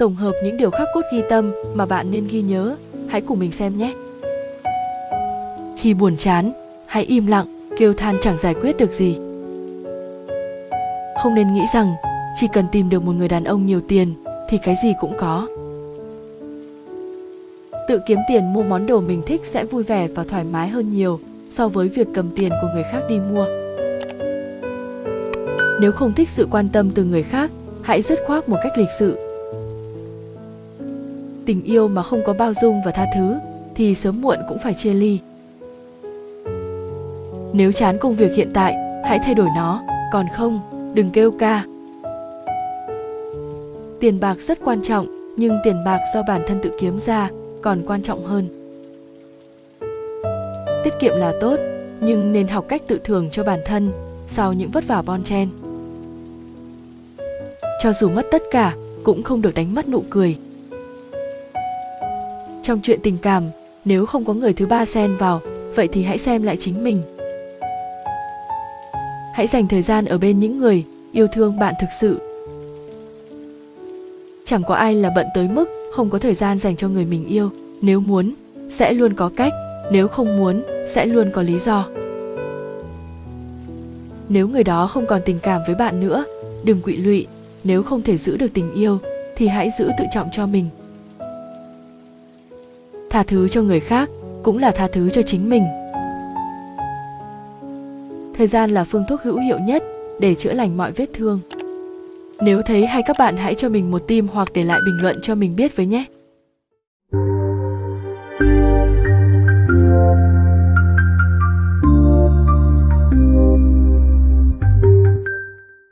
tổng hợp những điều khắc cốt ghi tâm mà bạn nên ghi nhớ. Hãy cùng mình xem nhé. Khi buồn chán, hãy im lặng, kêu than chẳng giải quyết được gì. Không nên nghĩ rằng chỉ cần tìm được một người đàn ông nhiều tiền thì cái gì cũng có. Tự kiếm tiền mua món đồ mình thích sẽ vui vẻ và thoải mái hơn nhiều so với việc cầm tiền của người khác đi mua. Nếu không thích sự quan tâm từ người khác, hãy dứt khoát một cách lịch sự. Tình yêu mà không có bao dung và tha thứ thì sớm muộn cũng phải chia ly. Nếu chán công việc hiện tại, hãy thay đổi nó, còn không, đừng kêu ca. Tiền bạc rất quan trọng, nhưng tiền bạc do bản thân tự kiếm ra còn quan trọng hơn. Tiết kiệm là tốt, nhưng nên học cách tự thưởng cho bản thân sau những vất vả bon chen. Cho dù mất tất cả, cũng không được đánh mất nụ cười. Trong chuyện tình cảm, nếu không có người thứ ba xen vào, vậy thì hãy xem lại chính mình. Hãy dành thời gian ở bên những người yêu thương bạn thực sự. Chẳng có ai là bận tới mức không có thời gian dành cho người mình yêu, nếu muốn sẽ luôn có cách, nếu không muốn sẽ luôn có lý do. Nếu người đó không còn tình cảm với bạn nữa, đừng quỵ lụy, nếu không thể giữ được tình yêu thì hãy giữ tự trọng cho mình. Tha thứ cho người khác, cũng là tha thứ cho chính mình. Thời gian là phương thuốc hữu hiệu nhất để chữa lành mọi vết thương. Nếu thấy hay các bạn hãy cho mình một tim hoặc để lại bình luận cho mình biết với nhé.